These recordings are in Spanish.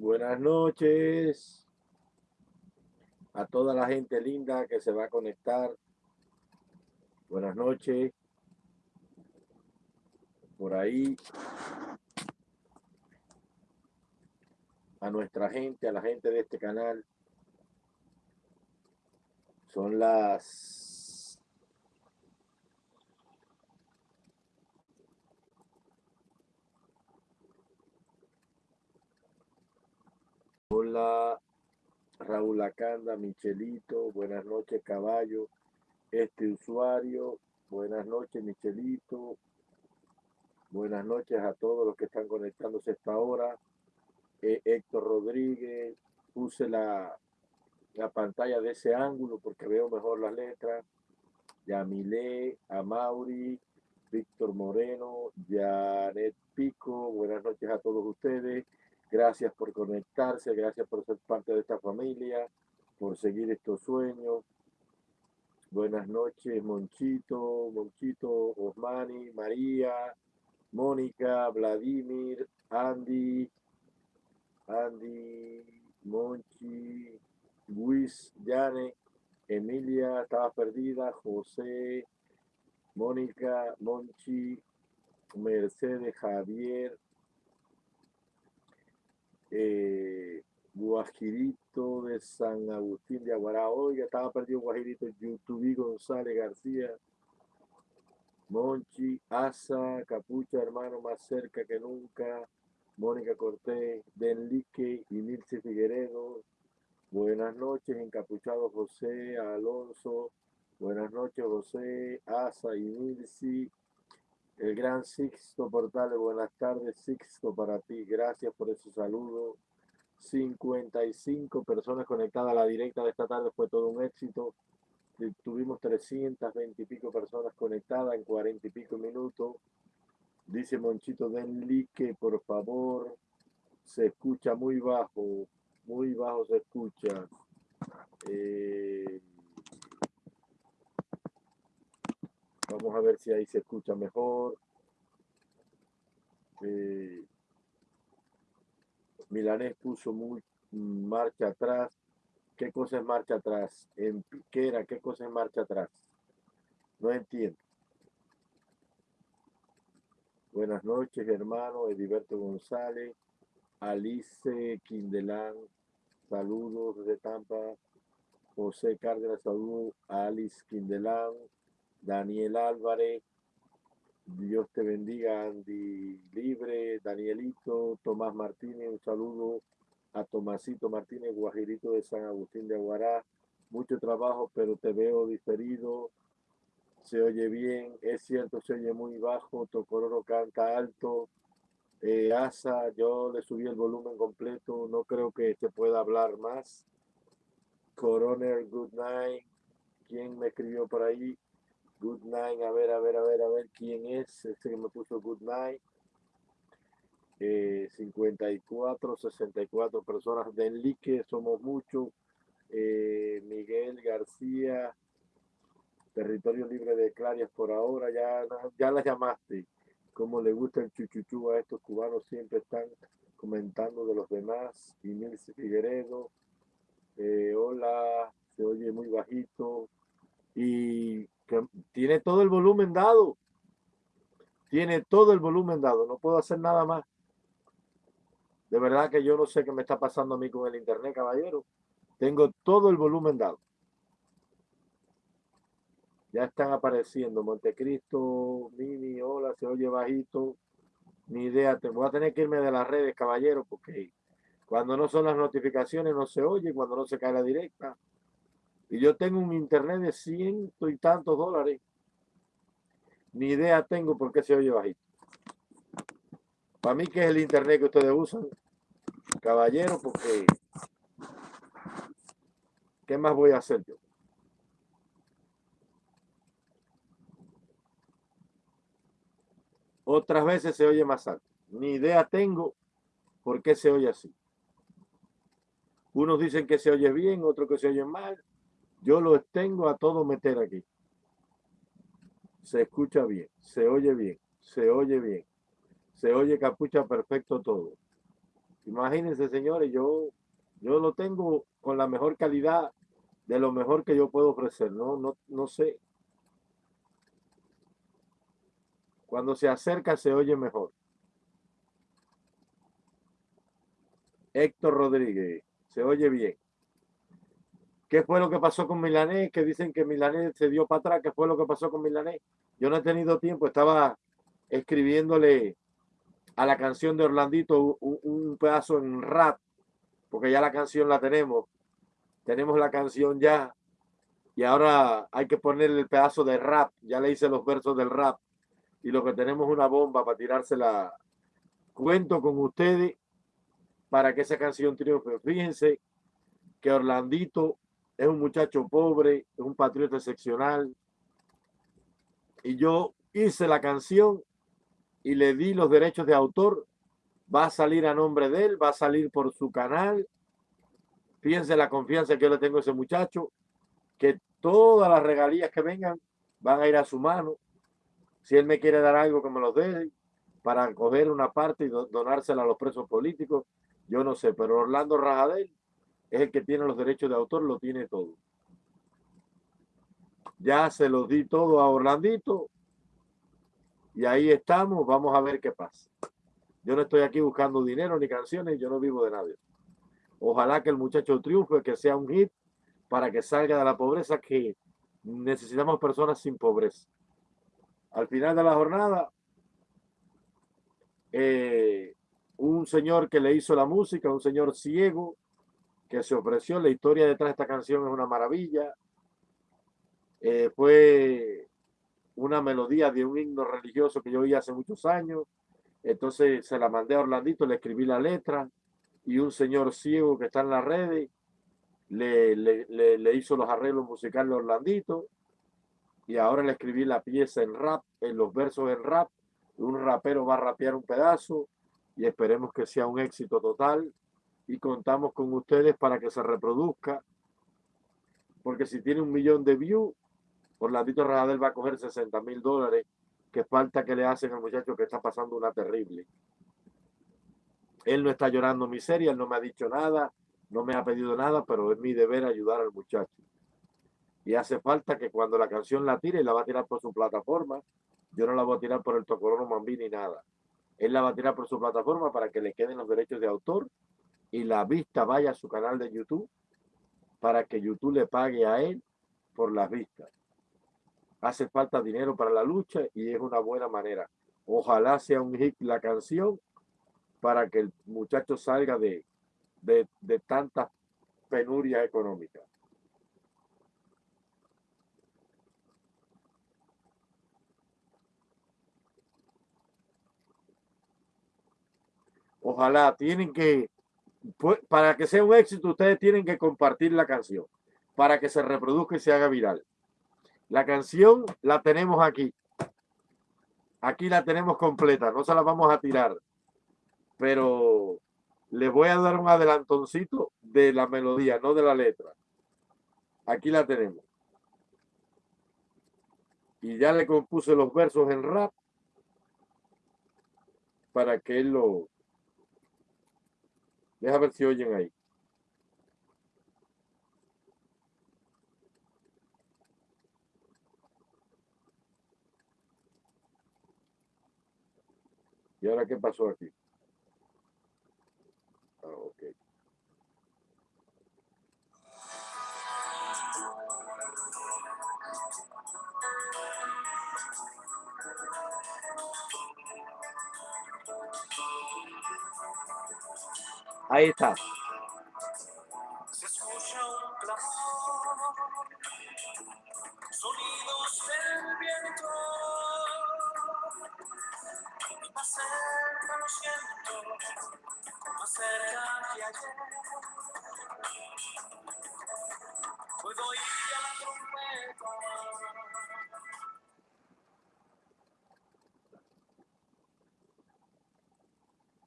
Buenas noches a toda la gente linda que se va a conectar. Buenas noches. Por ahí. A nuestra gente, a la gente de este canal. Son las Hola, Raúl Acanda, Michelito, buenas noches, caballo. Este usuario, buenas noches, Michelito. Buenas noches a todos los que están conectándose a esta hora. Eh, Héctor Rodríguez, puse la, la pantalla de ese ángulo porque veo mejor las letras. Yamile, Amauri, Víctor Moreno, Janet Pico, buenas noches a todos ustedes. Gracias por conectarse, gracias por ser parte de esta familia, por seguir estos sueños. Buenas noches, Monchito, Monchito, Osmani, María, Mónica, Vladimir, Andy, Andy, Monchi, Luis, Yane, Emilia, estaba perdida, José, Mónica, Monchi, Mercedes, Javier, eh, Guajirito de San Agustín de Aguará. Oiga, estaba perdido Guajirito, YouTube González García, Monchi, Asa, Capucha, hermano más cerca que nunca, Mónica Cortés, Denlique y Nilce Figueredo. Buenas noches, encapuchado José, Alonso. Buenas noches, José, Asa y Nilce. El gran Sixto Portales, buenas tardes, Sixto, para ti. Gracias por ese saludo. 55 personas conectadas a la directa de esta tarde, fue todo un éxito. Tuvimos 320 y pico personas conectadas en 40 y pico minutos. Dice Monchito, den like, por favor. Se escucha muy bajo, muy bajo se escucha. Eh, vamos a ver si ahí se escucha mejor. Eh, Milanés puso muy marcha atrás. ¿Qué cosa es marcha atrás? En Piquera, ¿qué cosa es marcha atrás? No entiendo. Buenas noches, hermano. Ediberto González, Alice Quindelán, saludos desde Tampa. José Cárdenas, saludos. Alice Quindelán, Daniel Álvarez. Dios te bendiga, Andy Libre, Danielito, Tomás Martínez, un saludo a Tomasito Martínez, Guajirito de San Agustín de Aguará. Mucho trabajo, pero te veo diferido. Se oye bien, es cierto, se oye muy bajo. Tocororo canta alto. Eh, Asa, yo le subí el volumen completo. No creo que se pueda hablar más. Coroner, good night. ¿Quién me escribió por ahí? Good night, a ver, a ver, a ver, a ver quién es. Este que me puso good night. 54, 64 personas de Enlique, somos muchos. Eh, Miguel García, Territorio Libre de Clarias por ahora, ya, ya la llamaste. Como le gusta el chuchuchú a estos cubanos, siempre están comentando de los demás. Y Nilce Figueredo, eh, hola, se oye muy bajito. Y tiene todo el volumen dado. Tiene todo el volumen dado, no puedo hacer nada más. De verdad que yo no sé qué me está pasando a mí con el internet, caballero. Tengo todo el volumen dado. Ya están apareciendo Montecristo, Mini, hola, se oye bajito. Ni idea, te voy a tener que irme de las redes, caballero, porque cuando no son las notificaciones no se oye, cuando no se cae la directa. Y yo tengo un internet de ciento y tantos dólares. Ni idea tengo por qué se oye bajito. Para mí que es el internet que ustedes usan, caballero, porque ¿qué más voy a hacer yo? Otras veces se oye más alto. Ni idea tengo por qué se oye así. Unos dicen que se oye bien, otros que se oye mal. Yo lo tengo a todo meter aquí. Se escucha bien, se oye bien, se oye bien. Se oye capucha perfecto todo. Imagínense, señores, yo, yo lo tengo con la mejor calidad de lo mejor que yo puedo ofrecer. No, no, no sé. Cuando se acerca se oye mejor. Héctor Rodríguez, se oye bien. ¿Qué fue lo que pasó con Milanés? Que dicen que Milanés se dio para atrás. ¿Qué fue lo que pasó con Milanés? Yo no he tenido tiempo. Estaba escribiéndole a la canción de Orlandito un, pedazo en rap, porque ya la canción la tenemos. Tenemos la canción ya. Y ahora hay que ponerle el pedazo de rap. Ya le hice los versos del rap. Y lo que tenemos es una bomba para tirársela. Cuento con ustedes para que esa canción triunfe. Fíjense que Orlandito es un muchacho pobre, es un patriota excepcional. Y yo hice la canción y le di los derechos de autor. Va a salir a nombre de él, va a salir por su canal. Fíjense la confianza que yo le tengo a ese muchacho, que todas las regalías que vengan van a ir a su mano. Si él me quiere dar algo, que me lo dé para coger una parte y donársela a los presos políticos, yo no sé, pero Orlando Rajadel es el que tiene los derechos de autor, lo tiene todo. Ya se los di todo a Orlandito y ahí estamos, vamos a ver qué pasa. Yo no estoy aquí buscando dinero ni canciones, yo no vivo de nadie. Ojalá que el muchacho triunfe, que sea un hit para que salga de la pobreza, que necesitamos personas sin pobreza. Al final de la jornada, eh, un señor que le hizo la música, un señor ciego, que se ofreció. La historia detrás de esta canción es una maravilla. Eh, fue una melodía de un himno religioso que yo oí hace muchos años. Entonces se la mandé a Orlandito, le escribí la letra y un señor ciego que está en las redes le, le, le, hizo los arreglos musicales a Orlandito y ahora le escribí la pieza en rap, en los versos en rap. Un rapero va a rapear un pedazo y esperemos que sea un éxito total y contamos con ustedes para que se reproduzca. Porque si tiene un millón de views, Orlandito Radel va a coger 60 mil dólares, que falta que le hacen al muchacho que está pasando una terrible. Él no está llorando miseria, él no me ha dicho nada, no me ha pedido nada, pero es mi deber ayudar al muchacho. Y hace falta que cuando la canción la tire, la va a tirar por su plataforma. Yo no la voy a tirar por el Tocorono Mambí ni nada. Él la va a tirar por su plataforma para que le queden los derechos de autor y la vista vaya a su canal de YouTube para que YouTube le pague a él por las vistas. Hace falta dinero para la lucha y es una buena manera. Ojalá sea un hit la canción para que el muchacho salga de, de, de tanta penuria económica. Ojalá, tienen que para que sea un éxito, ustedes tienen que compartir la canción para que se reproduzca y se haga viral. La canción la tenemos aquí. Aquí la tenemos completa, no se la vamos a tirar. Pero les voy a dar un adelantoncito de la melodía, no de la letra. Aquí la tenemos. Y ya le compuse los versos en rap para que él lo, Deja ver si oyen ahí. ¿Y ahora qué pasó aquí? Ah, ok. Ahí está. Se escucha un clamor, sonidos del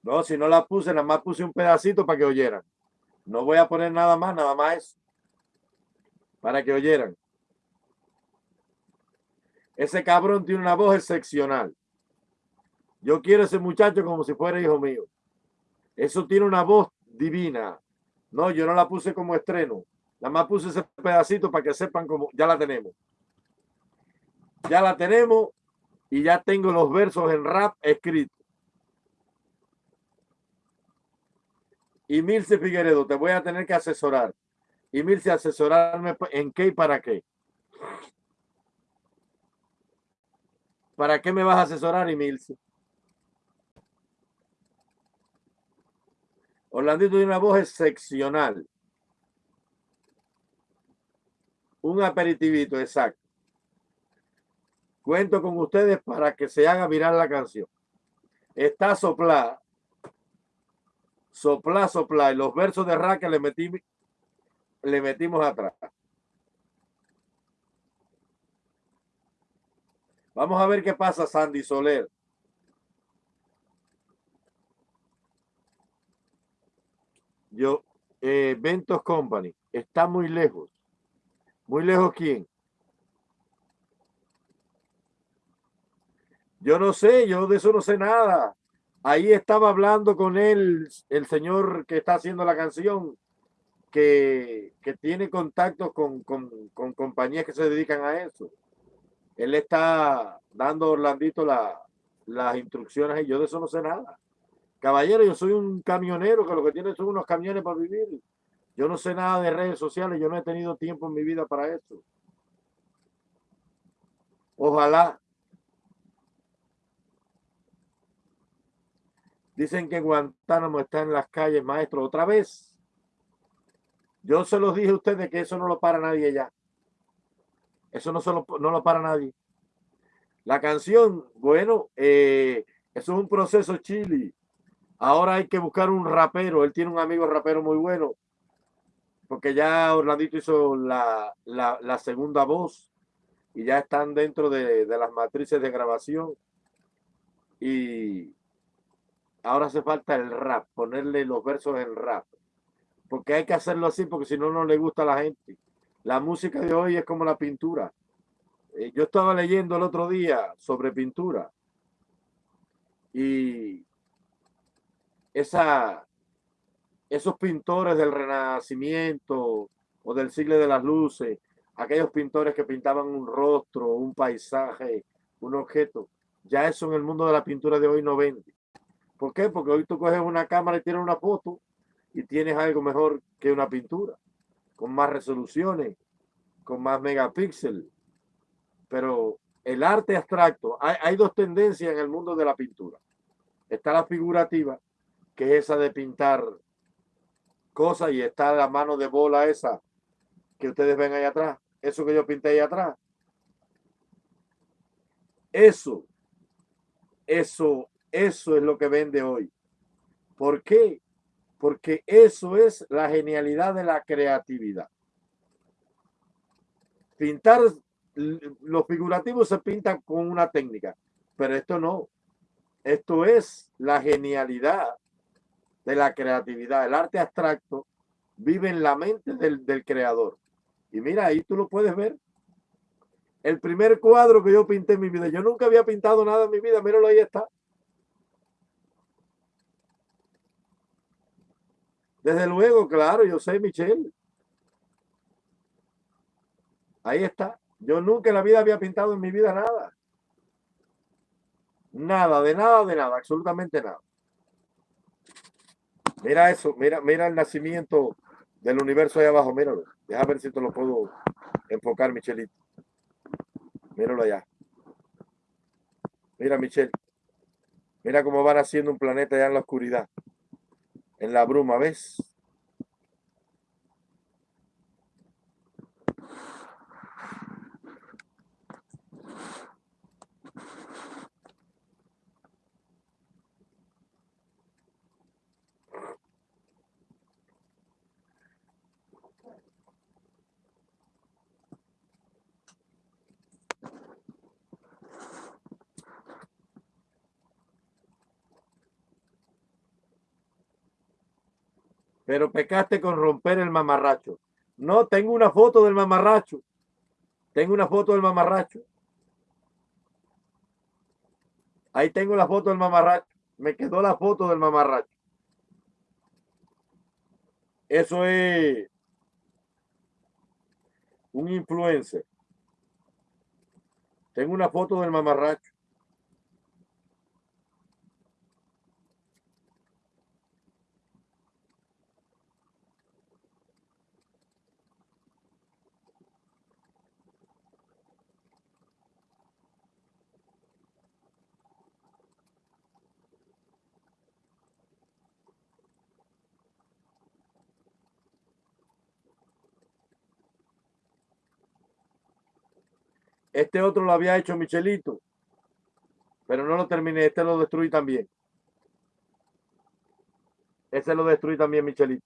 No, si no la puse, nada más puse un pedacito para que oyeran. No voy a poner nada más, nada más eso. Para que oyeran. Ese cabrón tiene una voz excepcional. Yo quiero ese muchacho como si fuera hijo mío. Eso tiene una voz divina. No, yo no la puse como estreno. Nada más puse ese pedacito para que sepan cómo ya la tenemos. Ya la tenemos y ya tengo los versos en rap escritos. Y Milce Figueredo, te voy a tener que asesorar. Y Milce, asesorarme en qué y para qué. ¿Para qué me vas a asesorar, Emilce? Orlandito tiene una voz excepcional. Un aperitivito, exacto. Cuento con ustedes para que se haga viral la canción. Está soplada. Sopla, sopla. Y los versos de Raquel le, metimos, le metimos atrás. Vamos a ver qué pasa, Sandy Soler. Yo, eh, Ventos Company, está muy lejos. ¿Muy lejos quién? Yo no sé, yo de eso no sé nada. Ahí estaba hablando con él, el señor que está haciendo la canción, que, que tiene contactos con, con, compañías que se dedican a eso él está dando a Orlandito las instrucciones y yo de eso no sé nada. Caballero, yo soy un camionero que lo que tiene son unos camiones para vivir. Yo no sé nada de redes sociales, yo no he tenido tiempo en mi vida para eso. Ojalá. Dicen que Guantánamo está en las calles, maestro, otra vez. Yo se los dije a ustedes que eso no lo para nadie ya. Eso no, solo, no lo para nadie. La canción, bueno, eh, eso es un proceso chili. Ahora hay que buscar un rapero. Él tiene un amigo rapero muy bueno. Porque ya Orlandito hizo la, la, segunda voz. Y ya están dentro de, de las matrices de grabación. Y ahora hace falta el rap. Ponerle los versos en rap. Porque hay que hacerlo así porque si no, no le gusta a la gente. La música de hoy es como la pintura. Eh, yo estaba leyendo el otro día sobre pintura y esa, esos pintores del Renacimiento o del siglo de las luces, aquellos pintores que pintaban un rostro, un paisaje, un objeto, ya eso en el mundo de la pintura de hoy no vende. ¿Por qué? Porque hoy tú coges una cámara y tienes una foto y tienes algo mejor que una pintura con más resoluciones, con más megapíxeles. Pero el arte abstracto, hay, dos tendencias en el mundo de la pintura. Está la figurativa, que es esa de pintar cosas, y está la mano de bola esa que ustedes ven ahí atrás. Eso que yo pinté ahí atrás. Eso, eso, eso es lo que vende hoy. ¿Por qué? porque eso es la genialidad de la creatividad. Pintar, los figurativos se pintan con una técnica, pero esto no. Esto es la genialidad de la creatividad. El arte abstracto vive en la mente del, del creador. Y mira, ahí tú lo puedes ver. El primer cuadro que yo pinté en mi vida, yo nunca había pintado nada en mi vida, míralo ahí está. Desde luego, claro, yo sé, Michelle. Ahí está. Yo nunca en la vida había pintado en mi vida nada. Nada, de nada, de nada, absolutamente nada. Mira eso, mira, mira el nacimiento del universo ahí abajo, míralo. Deja ver si te lo puedo enfocar, Michelito. Míralo allá. Mira, Michelle. Mira cómo van haciendo un planeta allá en la oscuridad en la bruma, ¿ves? Pero pecaste con romper el mamarracho. No, tengo una foto del mamarracho. Tengo una foto del mamarracho. Ahí tengo la foto del mamarracho. Me quedó la foto del mamarracho. Eso es un influencer. Tengo una foto del mamarracho. Este otro lo había hecho Michelito, pero no lo terminé. Este lo destruí también. Ese lo destruí también Michelito.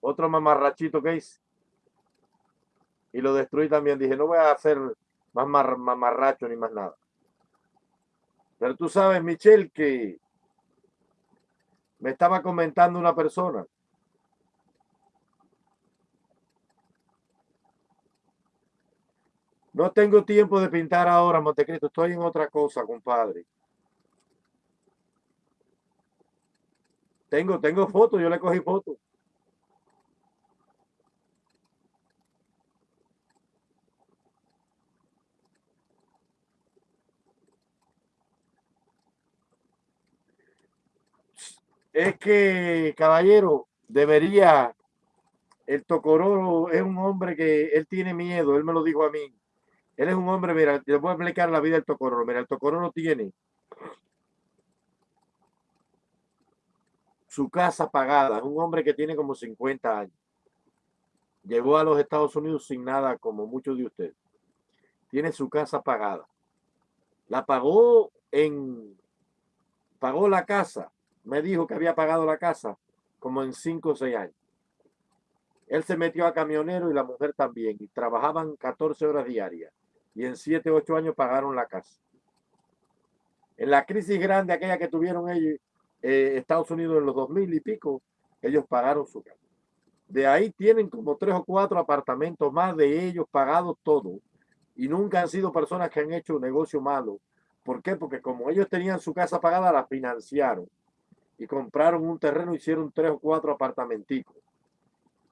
Otro mamarrachito que hice. Y lo destruí también. Dije, no voy a hacer más mamarracho ni más nada. Pero tú sabes, Michel, que me estaba comentando una persona No tengo tiempo de pintar ahora, Montecristo. Estoy en otra cosa, compadre. Tengo, tengo fotos, yo le cogí fotos. Es que, caballero, debería, el Tocororo es un hombre que él tiene miedo, él me lo dijo a mí él es un hombre, mira, le voy a explicar la vida del Tocororo. Mira, el Tocororo tiene su casa pagada. Es un hombre que tiene como 50 años. Llegó a los Estados Unidos sin nada, como muchos de ustedes. Tiene su casa pagada. La pagó en... Pagó la casa. Me dijo que había pagado la casa como en 5 o 6 años. Él se metió a camionero y la mujer también. Y trabajaban 14 horas diarias y en 7, 8 años pagaron la casa. En la crisis grande, aquella que tuvieron ellos, eh, Estados Unidos en los 2000 y pico, ellos pagaron su casa. De ahí tienen como tres o cuatro apartamentos más de ellos pagados todo. Y nunca han sido personas que han hecho un negocio malo. ¿Por qué? Porque como ellos tenían su casa pagada, la financiaron. Y compraron un terreno, hicieron tres o cuatro apartamenticos.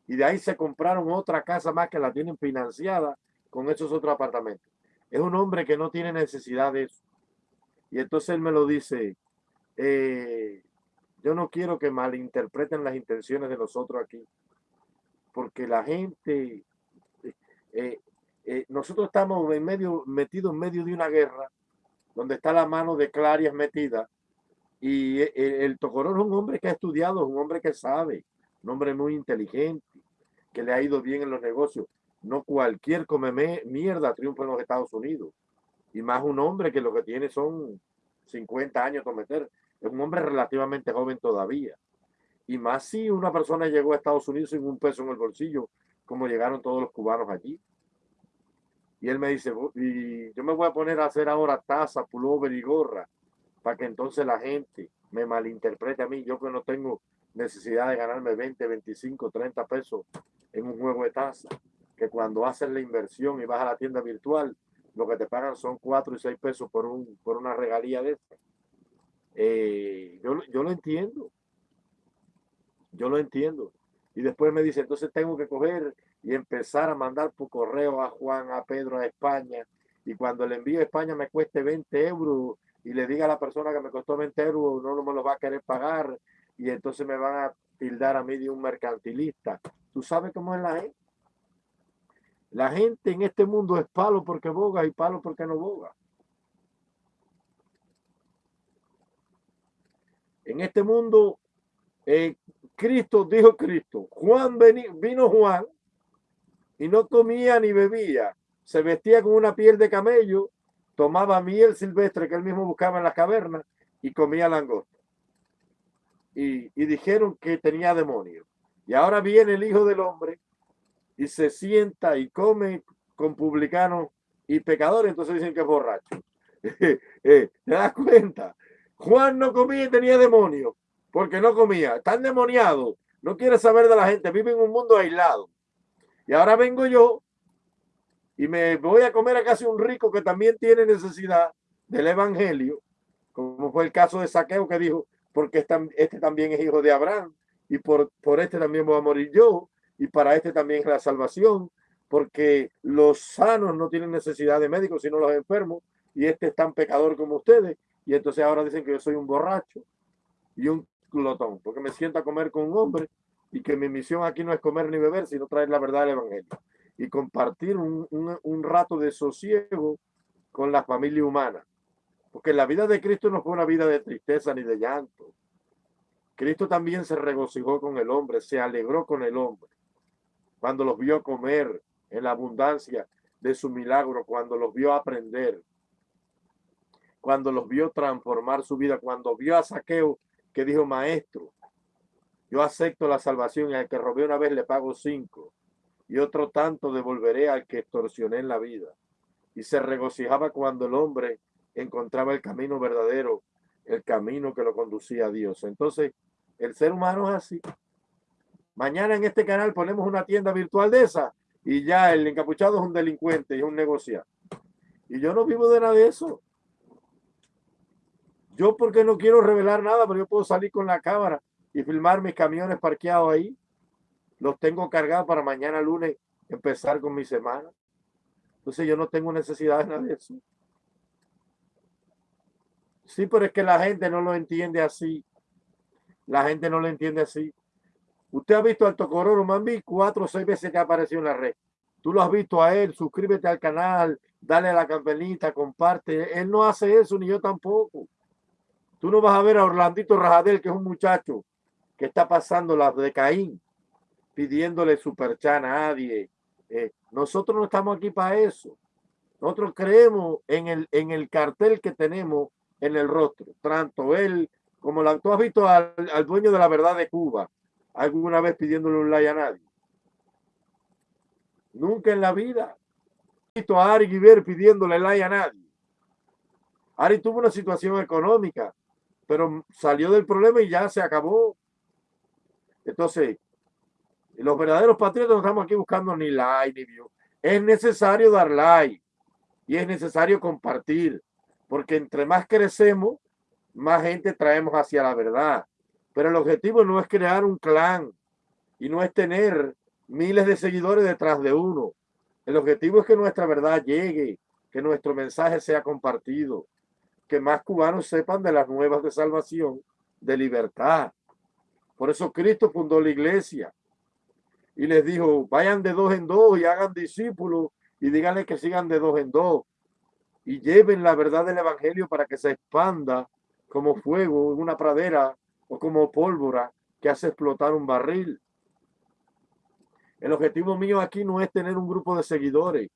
Y de ahí se compraron otra casa más que la tienen financiada con esos otros apartamentos. Es un hombre que no tiene necesidad de eso. Y entonces él me lo dice, eh, yo no quiero que malinterpreten las intenciones de nosotros aquí, porque la gente, eh, eh, nosotros estamos en medio, metidos en medio de una guerra, donde está la mano de Clarias metida, y el, el Tocorón es un hombre que ha estudiado, es un hombre que sabe, un hombre muy inteligente, que le ha ido bien en los negocios. No cualquier come mierda triunfa en los Estados Unidos. Y más un hombre que lo que tiene son 50 años cometer. Es un hombre relativamente joven todavía. Y más si una persona llegó a Estados Unidos sin un peso en el bolsillo, como llegaron todos los cubanos allí. Y él me dice, y yo me voy a poner a hacer ahora taza, pullover y gorra, para que entonces la gente me malinterprete a mí, yo que no tengo necesidad de ganarme 20, 25, 30 pesos en un juego de taza que cuando haces la inversión y vas a la tienda virtual, lo que te pagan son 4 y 6 pesos por, un, por una regalía de esta. Eh, yo, yo lo entiendo. Yo lo entiendo. Y después me dice, entonces tengo que coger y empezar a mandar por correo a Juan, a Pedro, a España. Y cuando le envío a España me cueste 20 euros y le diga a la persona que me costó 20 euros, no, no me lo va a querer pagar. Y entonces me van a tildar a mí de un mercantilista. ¿Tú sabes cómo es la gente? La gente en este mundo es palo porque boga y palo porque no boga. En este mundo, eh, Cristo dijo Cristo, Juan vino Juan y no comía ni bebía, se vestía con una piel de camello, tomaba miel silvestre que él mismo buscaba en las cavernas y comía langosta. Y, y dijeron que tenía demonios. Y ahora viene el Hijo del Hombre y se sienta y come con publicanos y pecadores, entonces dicen que es borracho. Eh, ¿Te das cuenta? Juan no comía y tenía demonios, porque no comía. Está endemoniado, no quiere saber de la gente, vive en un mundo aislado. Y ahora vengo yo y me voy a comer a casi un rico que también tiene necesidad del evangelio, como fue el caso de Saqueo que dijo, porque este también es hijo de Abraham, y por, por este también voy a morir yo y para este también es la salvación, porque los sanos no tienen necesidad de médicos, sino los enfermos, y este es tan pecador como ustedes, y entonces ahora dicen que yo soy un borracho y un glotón, porque me siento a comer con un hombre y que mi misión aquí no es comer ni beber, sino traer la verdad del Evangelio y compartir un, un, un rato de sosiego con la familia humana. Porque la vida de Cristo no fue una vida de tristeza ni de llanto. Cristo también se regocijó con el hombre, se alegró con el hombre. Cuando los vio comer en la abundancia de su milagro, cuando los vio aprender, cuando los vio transformar su vida, cuando vio a Saqueo que dijo, maestro, yo acepto la salvación y al que robé una vez le pago cinco y otro tanto devolveré al que extorsioné en la vida. Y se regocijaba cuando el hombre encontraba el camino verdadero, el camino que lo conducía a Dios. Entonces, el ser humano es así. Mañana en este canal ponemos una tienda virtual de esa y ya el encapuchado es un delincuente y es un negociante. Y yo no vivo de nada de eso. Yo porque no quiero revelar nada, pero yo puedo salir con la cámara y filmar mis camiones parqueados ahí. Los tengo cargados para mañana lunes empezar con mi semana. Entonces yo no tengo necesidad de nada de eso. Sí, pero es que la gente no lo entiende así. La gente no lo entiende así. Usted ha visto al Tocororo Mambi cuatro o seis veces que ha aparecido en la red. Tú lo has visto a él, suscríbete al canal, dale a la campanita, comparte. Él no hace eso, ni yo tampoco. Tú no vas a ver a Orlandito Rajadel, que es un muchacho que está pasando las de Caín, pidiéndole superchan a nadie. Eh, nosotros no estamos aquí para eso. Nosotros creemos en el, en el cartel que tenemos en el rostro. Tanto él como la, tú has visto al, al dueño de la verdad de Cuba alguna vez pidiéndole un like a nadie. Nunca en la vida. He visto a Ari Guiver pidiéndole like a nadie. Ari tuvo una situación económica, pero salió del problema y ya se acabó. Entonces, los verdaderos patriotas no estamos aquí buscando ni like ni view. Es necesario dar like y es necesario compartir, porque entre más crecemos, más gente traemos hacia la verdad. Pero el objetivo no es crear un clan y no es tener miles de seguidores detrás de uno. El objetivo es que nuestra verdad llegue, que nuestro mensaje sea compartido, que más cubanos sepan de las nuevas de salvación, de libertad. Por eso Cristo fundó la iglesia y les dijo, vayan de dos en dos y hagan discípulos y díganle que sigan de dos en dos y lleven la verdad del evangelio para que se expanda como fuego en una pradera como pólvora que hace explotar un barril. El objetivo mío aquí no es tener un grupo de seguidores.